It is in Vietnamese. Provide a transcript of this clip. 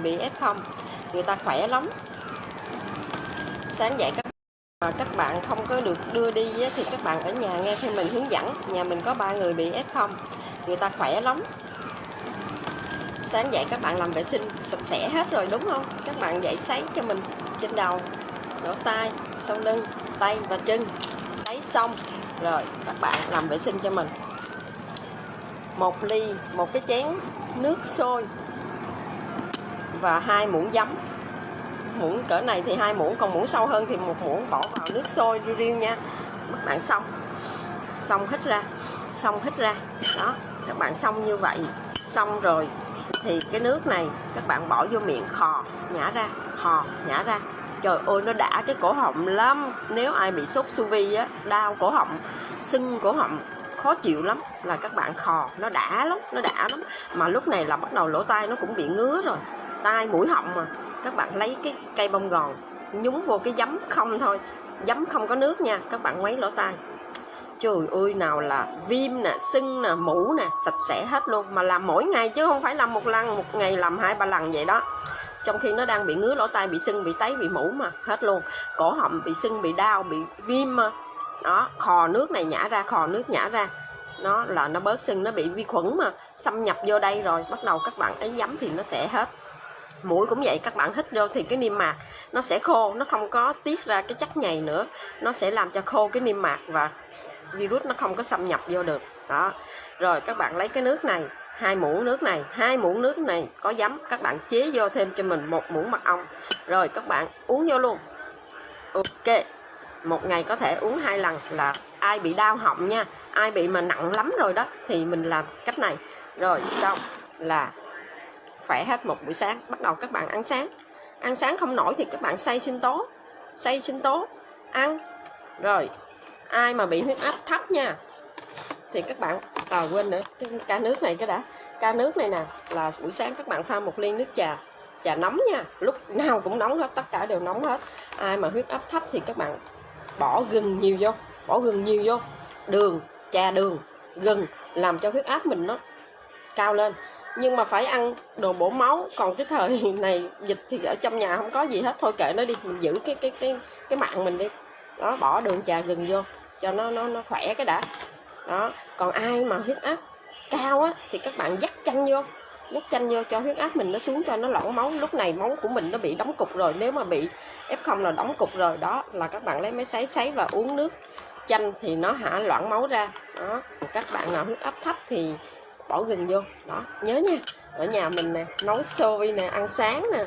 người bị F0 người ta khỏe lắm. Sáng dậy các mà các bạn không có được đưa đi thì các bạn ở nhà nghe theo mình hướng dẫn. Nhà mình có ba người bị F0 người ta khỏe lắm. Sáng dậy các bạn làm vệ sinh sạch sẽ hết rồi, đúng không? Các bạn dậy sấy cho mình trên đầu, lỗ tai, sau lưng, tay và chân. Sấy xong, rồi các bạn làm vệ sinh cho mình. Một ly, một cái chén nước sôi và hai muỗng giấm. Muỗng cỡ này thì hai muỗng, còn muỗng sâu hơn thì một muỗng bỏ vào nước sôi riêu riu nha. Các bạn xong. Xong hít ra. Xong hít ra. Đó, các bạn xong như vậy. Xong rồi thì cái nước này các bạn bỏ vô miệng khò, nhả ra, khò, nhả ra. Trời ơi, nó đã cái cổ họng lắm. Nếu ai bị sốt su vi á, đau cổ họng, sưng cổ họng, khó chịu lắm. Là các bạn khò, nó đã lắm, nó đã lắm. Mà lúc này là bắt đầu lỗ tai nó cũng bị ngứa rồi tai mũi họng mà. Các bạn lấy cái cây bông gòn, nhúng vô cái giấm không thôi. Giấm không có nước nha, các bạn quấy lỗ tai. Trời ơi, nào là viêm nè, sưng nè, mũ nè, sạch sẽ hết luôn. Mà làm mỗi ngày chứ không phải làm một lần, một ngày làm hai, ba lần vậy đó. Trong khi nó đang bị ngứa lỗ tai, bị sưng, bị tấy, bị mũ mà, hết luôn. Cổ họng bị sưng, bị đau, bị viêm mà. Đó, khò nước này nhả ra, khò nước nhả ra. Nó là nó bớt sưng, nó bị vi khuẩn mà, xâm nhập vô đây rồi. Bắt đầu các bạn ấy giấm thì nó sẽ hết mũi cũng vậy, các bạn hít vô thì cái niêm mạc nó sẽ khô, nó không có tiết ra cái chất nhầy nữa. Nó sẽ làm cho khô cái niêm mạc và virus nó không có xâm nhập vô được. Đó. Rồi các bạn lấy cái nước này, hai muỗng nước này, hai muỗng nước này có giấm, các bạn chế vô thêm cho mình một muỗng mật ong. Rồi các bạn uống vô luôn. Ok, một ngày có thể uống hai lần là ai bị đau họng nha, ai bị mà nặng lắm rồi đó thì mình làm cách này. Rồi xong là khỏe hết một buổi sáng, bắt đầu các bạn ăn sáng. Ăn sáng không nổi thì các bạn xay sinh tố xay sinh tố, ăn. Rồi, ai mà bị huyết áp thấp nha, thì các bạn à quên nữa, cái ca nước này cái đã. Ca nước này nè, là buổi sáng các bạn pha một ly nước trà trà nóng nha. Lúc nào cũng nóng hết, tất cả đều nóng hết. Ai mà huyết áp thấp thì các bạn bỏ gừng nhiều vô, bỏ gừng nhiều vô. Đường, trà đường, gừng, làm cho huyết áp mình nó cao lên. Nhưng mà phải ăn đồ bổ máu. Còn cái thời này, dịch thì ở trong nhà không có gì hết. Thôi kệ nó đi, mình giữ cái cái cái cái mạng mình đi. Đó, bỏ đường trà gừng vô, cho nó nó nó khỏe cái đã. Đó, còn ai mà huyết áp cao á, thì các bạn dắt chanh vô. Dắt chanh vô cho huyết áp mình nó xuống cho nó loãng máu. Lúc này máu của mình nó bị đóng cục rồi. Nếu mà bị f0 là đóng cục rồi, đó, là các bạn lấy máy sấy sấy và uống nước chanh thì nó hạ loãng máu ra. Đó, các bạn nào huyết áp thấp thì bỏ gừng vô. Đó, nhớ nha. Ở nhà mình nè, nấu xôi nè, ăn sáng nè.